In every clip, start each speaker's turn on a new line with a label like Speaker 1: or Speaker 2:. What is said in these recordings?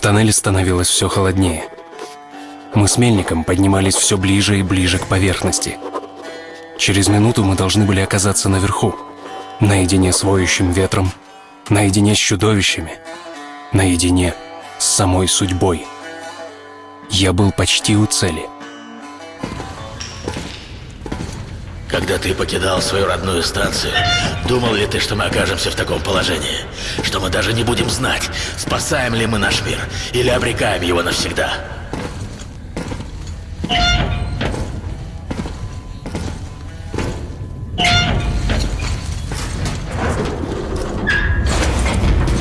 Speaker 1: В тоннеле становилось все холоднее. Мы с Мельником поднимались все ближе и ближе к поверхности. Через минуту мы должны были оказаться наверху, наедине с воющим ветром, наедине с чудовищами, наедине с самой судьбой. Я был почти у цели.
Speaker 2: Когда ты покидал свою родную станцию, думал ли ты, что мы окажемся в таком положении? Что мы даже не будем знать, спасаем ли мы наш мир или обрекаем его навсегда?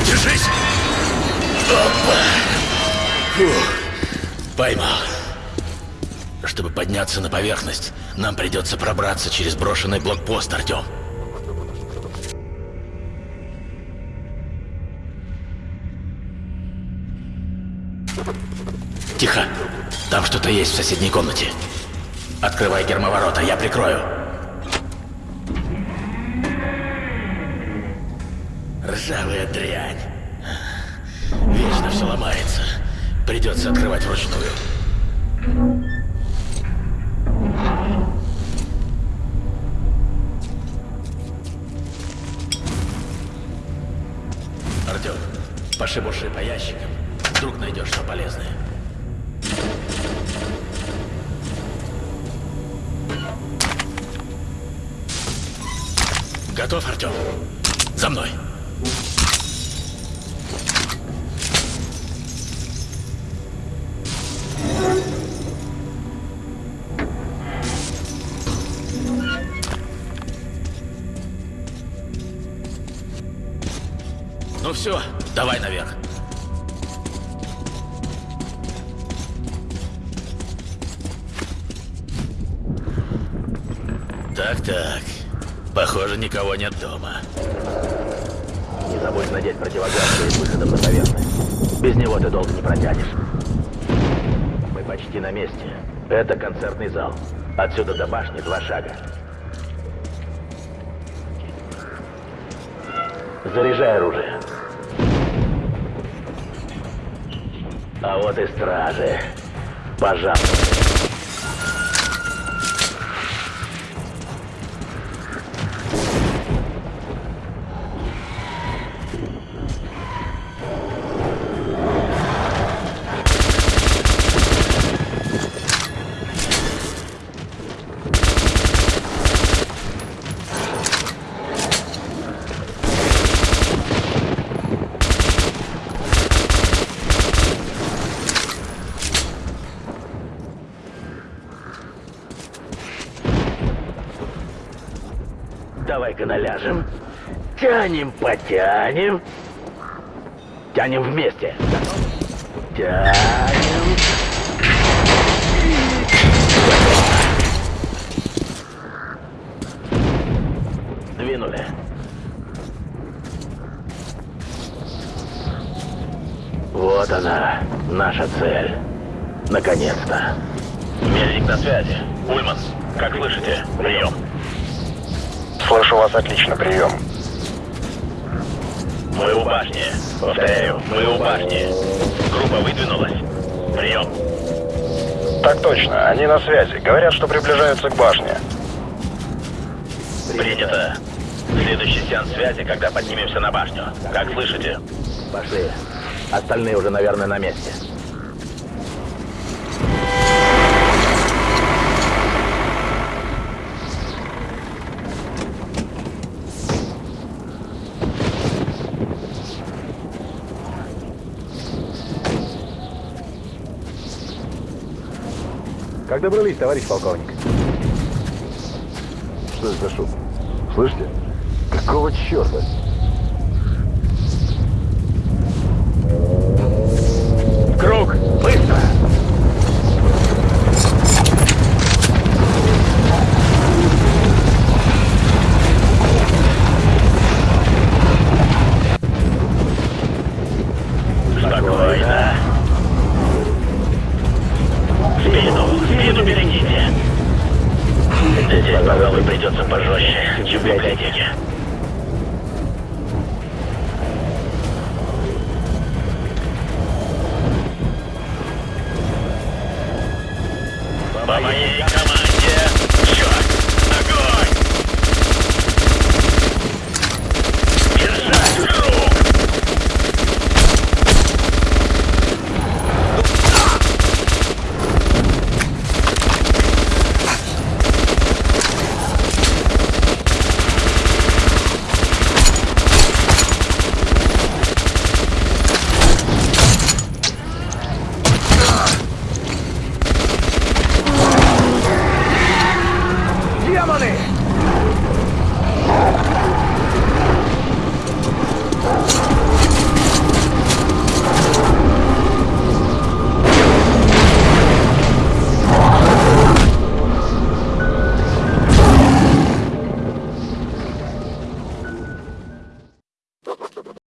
Speaker 2: Держись! Опа! Фух, поймал. Чтобы подняться на поверхность, нам придется пробраться через брошенный блокпост, Артем. Тихо. Там что-то есть в соседней комнате. Открывай гермоворота, я прикрою. Ржавая дрянь. Вечно все ломается. Придется открывать вручную. Пошибуши по ящикам. Вдруг найдешь что полезное. Готов, Артем? За мной. Ну все, давай наверх. Так-так. Похоже, никого нет дома. Не забудь надеть противогаз перед выходом на поверхность. Без него ты долго не протянешь. Мы почти на месте. Это концертный зал. Отсюда до башни два шага. Заряжай оружие. А вот и стражи. Пожалуйста. Давай-ка наляжем. Тянем, потянем. Тянем вместе. Тянем. Двинули. Вот она, наша цель. Наконец-то. Мельник на связи. Ульман, как слышите? Прием.
Speaker 3: Слышу вас отлично, прием.
Speaker 2: Мы у башни. Повторяю, мы у башни. Группа выдвинулась. Прием.
Speaker 3: Так точно, они на связи. Говорят, что приближаются к башне.
Speaker 2: Принято. Следующий сеанс связи, когда поднимемся на башню. Как слышите? Пошли. Остальные уже, наверное, на месте.
Speaker 4: Как добрались, товарищ полковник?
Speaker 5: Что это за шум? Слышите? Какого черта?
Speaker 2: Здесь, пожалуй, придется пожестче, чем в библиотеке. По моей